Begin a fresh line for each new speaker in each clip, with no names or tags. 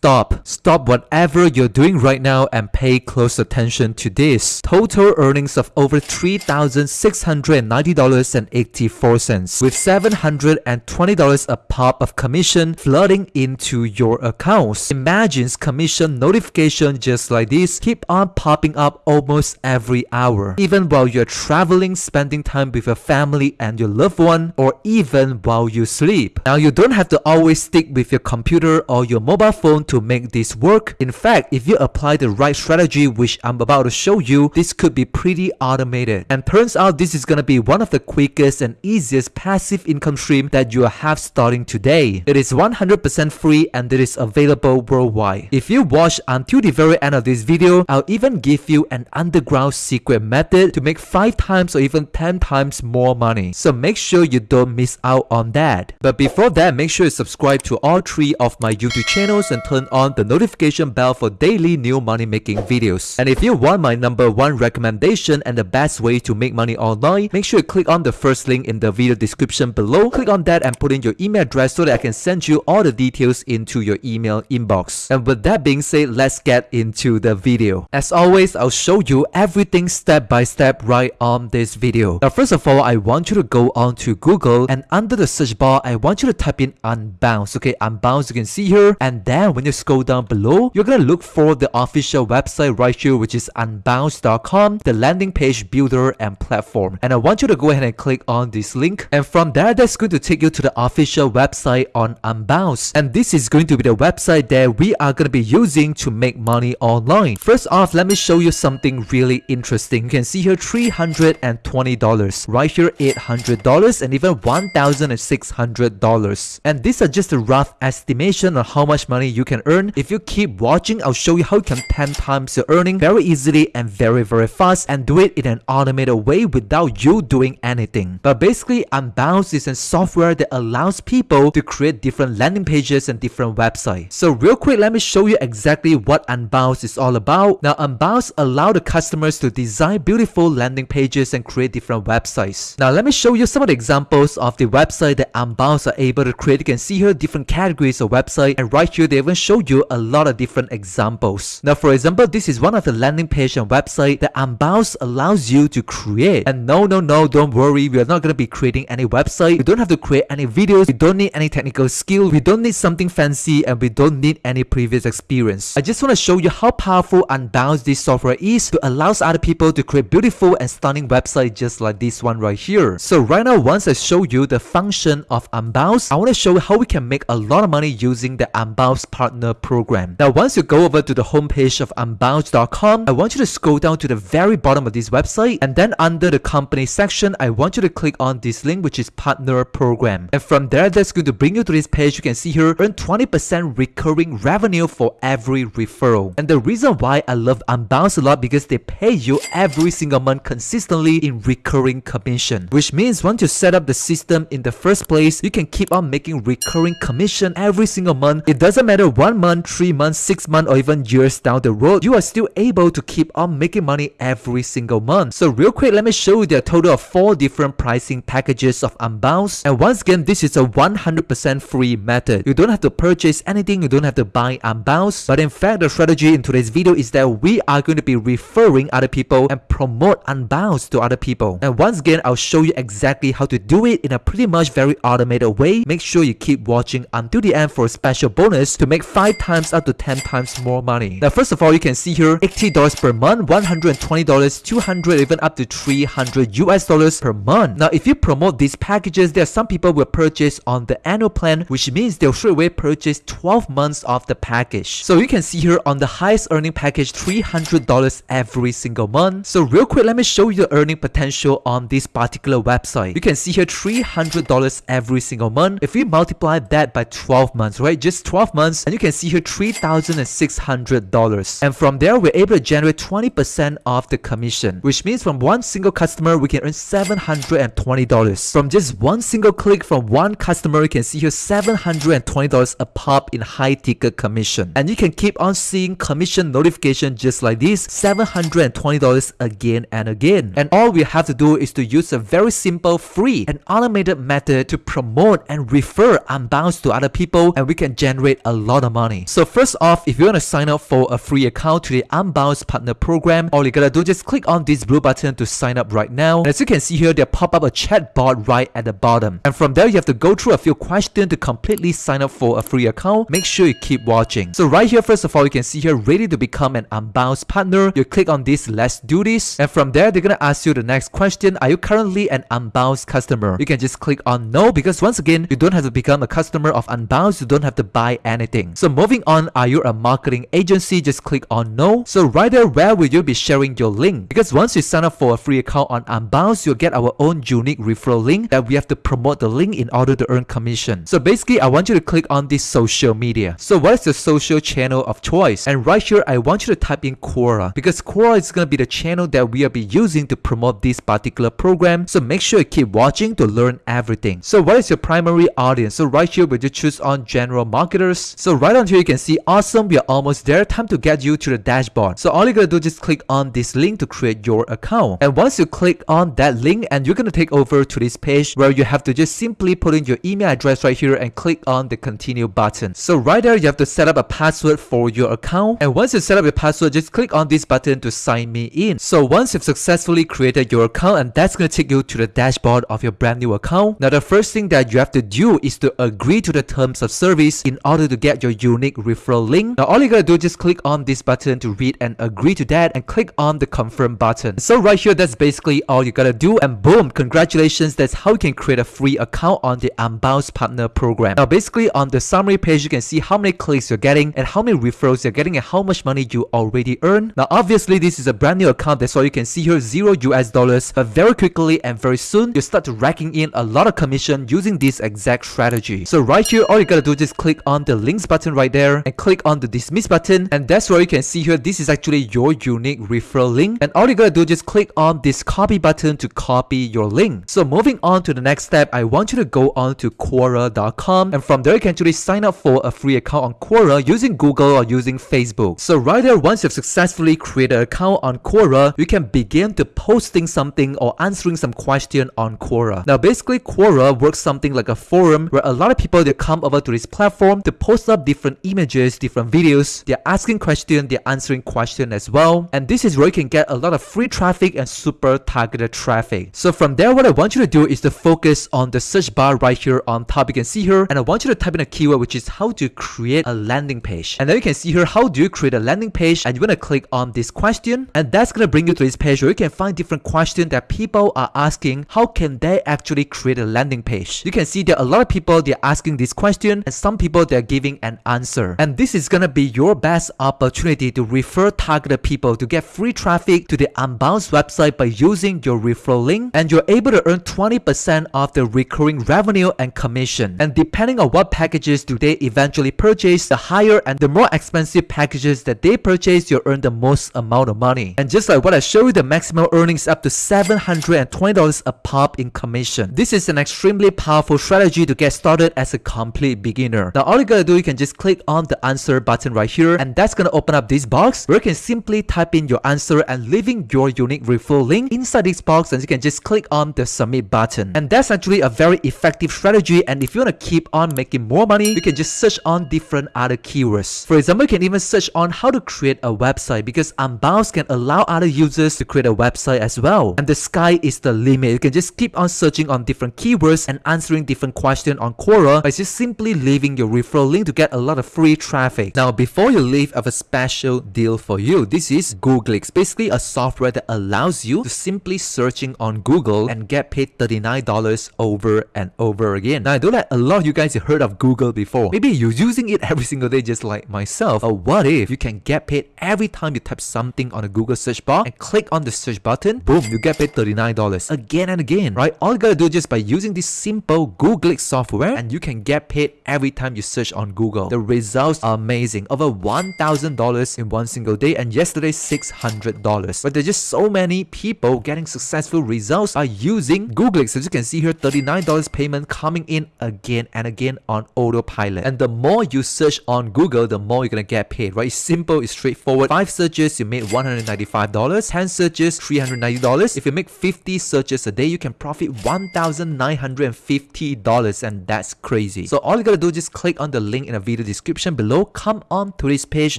stop. Stop whatever you're doing right now and pay close attention to this. Total earnings of over $3,690.84 with $720 a pop of commission flooding into your accounts. Imagine commission notification just like this keep on popping up almost every hour. Even while you're traveling, spending time with your family and your loved one, or even while you sleep. Now you don't have to always stick with your computer or your mobile phone to make this work. In fact, if you apply the right strategy which I'm about to show you, this could be pretty automated. And turns out this is gonna be one of the quickest and easiest passive income stream that you have starting today. It is 100% free and it is available worldwide. If you watch until the very end of this video, I'll even give you an underground secret method to make 5 times or even 10 times more money. So make sure you don't miss out on that. But before that, make sure you subscribe to all 3 of my YouTube channels and turn on the notification bell for daily new money making videos. And if you want my number 1 recommendation and the best way to make money online, make sure you click on the first link in the video description below. Click on that and put in your email address so that I can send you all the details into your email inbox. And with that being said, let's get into the video. As always, I'll show you everything step by step right on this video. Now first of all, I want you to go on to Google and under the search bar, I want you to type in Unbounce. Okay, Unbounce you can see here. And then when you scroll down below, you're gonna look for the official website right here, which is unbounce.com, the landing page builder and platform. And I want you to go ahead and click on this link. And from there, that's going to take you to the official website on Unbounce. And this is going to be the website that we are going to be using to make money online. First off, let me show you something really interesting. You can see here $320, right here $800 and even $1,600. And these are just a rough estimation on how much money you can earn. If you keep watching, I'll show you how you can 10 times your earning very easily and very very fast and do it in an automated way without you doing anything. But basically, Unbounce is a software that allows people to create different landing pages and different websites. So real quick, let me show you exactly what Unbounce is all about. Now, Unbounce allow the customers to design beautiful landing pages and create different websites. Now, let me show you some of the examples of the website that Unbounce are able to create. You can see here different categories of website and right here they even show you a lot of different examples. Now, for example, this is one of the landing page and website that Unbounce allows you to create. And no, no, no, don't worry, we are not going to be creating any website. We don't have to create any videos. We don't need any technical skill. We don't need something fancy and we don't need any previous experience. I just want to show you how powerful Unbounce this software is to allows other people to create beautiful and stunning websites just like this one right here. So right now, once I show you the function of Unbounce, I want to show you how we can make a lot of money using the Unbounce partner program. Now, once you go over to the homepage of unbounce.com, I want you to scroll down to the very bottom of this website and then under the company section, I want you to click on this link which is partner program. And from there, that's going to bring you to this page. You can see here, earn 20% recurring revenue for every referral. And the reason why I love Unbounce a lot because they pay you every single month consistently in recurring commission. Which means once you set up the system in the first place, you can keep on making recurring commission every single month. It doesn't matter one month, three months, six months, or even years down the road, you are still able to keep on making money every single month. So real quick, let me show you the total of four different pricing packages of Unbounce. And once again, this is a 100% free method. You don't have to purchase anything, you don't have to buy Unbounce. But in fact, the strategy in today's video is that we are going to be referring other people and promote Unbounce to other people. And once again, I'll show you exactly how to do it in a pretty much very automated way. Make sure you keep watching until the end for a special bonus to make 5 times up to 10 times more money. Now first of all, you can see here $80 per month, $120, 200 even up to 300 US dollars per month. Now if you promote these packages, there are some people will purchase on the annual plan, which means they'll straight away purchase 12 months of the package. So you can see here on the highest earning package, $300 every single month. So real quick, let me show you the earning potential on this particular website. You can see here $300 every single month. If we multiply that by 12 months, right? Just 12 months, and you can see here $3,600. And from there, we're able to generate 20% of the commission, which means from one single customer, we can earn $720. From just one single click from one customer, you can see here $720 a pop in high ticket commission. And you can keep on seeing commission notification just like this, $720 again and again. And all we have to do is to use a very simple, free, and automated method to promote and refer Unbounce to other people and we can generate a lot of of money. So first off, if you want to sign up for a free account to the Unbounce Partner Program, all you gotta do just click on this blue button to sign up right now. And as you can see here, they pop up a chat bot right at the bottom. And from there, you have to go through a few questions to completely sign up for a free account. Make sure you keep watching. So right here, first of all, you can see here, ready to become an Unbounce partner. You click on this, let's do this. And from there, they're gonna ask you the next question. Are you currently an Unbounce customer? You can just click on no because once again, you don't have to become a customer of Unbounce. You don't have to buy anything. So moving on, are you a marketing agency? Just click on no. So right there, where will you be sharing your link? Because once you sign up for a free account on Unbounce, you'll get our own unique referral link that we have to promote the link in order to earn commission. So basically, I want you to click on this social media. So what is the social channel of choice? And right here, I want you to type in Quora because Quora is going to be the channel that we will be using to promote this particular program. So make sure you keep watching to learn everything. So what is your primary audience? So right here, we you choose on general marketers. So right on here, you can see awesome. We are almost there. Time to get you to the dashboard. So all you gotta do is just click on this link to create your account. And once you click on that link and you're gonna take over to this page where you have to just simply put in your email address right here and click on the continue button. So right there, you have to set up a password for your account. And once you set up your password, just click on this button to sign me in. So once you've successfully created your account and that's gonna take you to the dashboard of your brand new account. Now the first thing that you have to do is to agree to the terms of service in order to get your unique referral link. Now all you gotta do is just click on this button to read and agree to that and click on the confirm button. So right here, that's basically all you gotta do and boom, congratulations, that's how you can create a free account on the Unbounce Partner Program. Now basically on the summary page, you can see how many clicks you're getting and how many referrals you're getting and how much money you already earn. Now obviously this is a brand new account, that's why you can see here zero US dollars, but very quickly and very soon, you start racking in a lot of commission using this exact strategy. So right here, all you gotta do is just click on the links button right there and click on the dismiss button and that's where you can see here this is actually your unique referral link and all you gotta do is just click on this copy button to copy your link. So moving on to the next step, I want you to go on to Quora.com and from there you can actually sign up for a free account on Quora using Google or using Facebook. So right there, once you've successfully created an account on Quora, you can begin to posting something or answering some question on Quora. Now basically Quora works something like a forum where a lot of people they come over to this platform to post up different images, different videos, they're asking questions, they're answering questions as well. And this is where you can get a lot of free traffic and super targeted traffic. So from there, what I want you to do is to focus on the search bar right here on top. You can see here, and I want you to type in a keyword which is how to create a landing page. And then you can see here, how do you create a landing page? And you're gonna click on this question, and that's gonna bring you to this page where you can find different questions that people are asking. How can they actually create a landing page? You can see there are a lot of people they're asking this question, and some people they're giving an answer. And this is gonna be your best opportunity to refer targeted people to get free traffic to the Unbounce website by using your referral link and you're able to earn 20% of the recurring revenue and commission. And depending on what packages do they eventually purchase, the higher and the more expensive packages that they purchase, you'll earn the most amount of money. And just like what I showed you, the maximum earnings up to $720 a pop in commission. This is an extremely powerful strategy to get started as a complete beginner. Now all you gotta do, you can just click on the answer button right here and that's gonna open up this box where you can simply type in your answer and leaving your unique referral link inside this box and you can just click on the submit button. And that's actually a very effective strategy and if you want to keep on making more money, you can just search on different other keywords. For example, you can even search on how to create a website because Unbounce can allow other users to create a website as well. And the sky is the limit. You can just keep on searching on different keywords and answering different questions on Quora by just simply leaving your referral link to get a lot of free traffic. Now, before you leave, I have a special deal for you. This is Googlix, basically a software that allows you to simply searching on Google and get paid $39 over and over again. Now, I know that a lot of you guys have heard of Google before. Maybe you're using it every single day just like myself. Or what if you can get paid every time you type something on a Google search bar and click on the search button, boom, you get paid $39 again and again, right? All you gotta do just by using this simple Googlix software and you can get paid every time you search on Google. The results are amazing. Over $1,000 in one single day and yesterday $600. But there's just so many people getting successful results by using Googlix. As you can see here, $39 payment coming in again and again on autopilot. And the more you search on Google, the more you're gonna get paid, right? It's simple, it's straightforward. Five searches, you made $195. 10 searches, $390. If you make 50 searches a day, you can profit $1,950 and that's crazy. So all you gotta do is just click on the link in the video video description below. Come on to this page,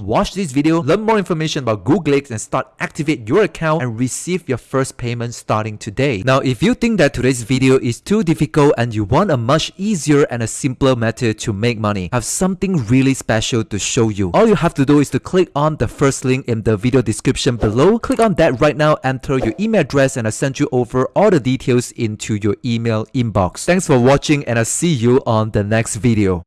watch this video, learn more information about Googlix and start activate your account and receive your first payment starting today. Now, if you think that today's video is too difficult and you want a much easier and a simpler method to make money, I have something really special to show you. All you have to do is to click on the first link in the video description below. Click on that right now, enter your email address and I'll send you over all the details into your email inbox. Thanks for watching and I'll see you on the next video.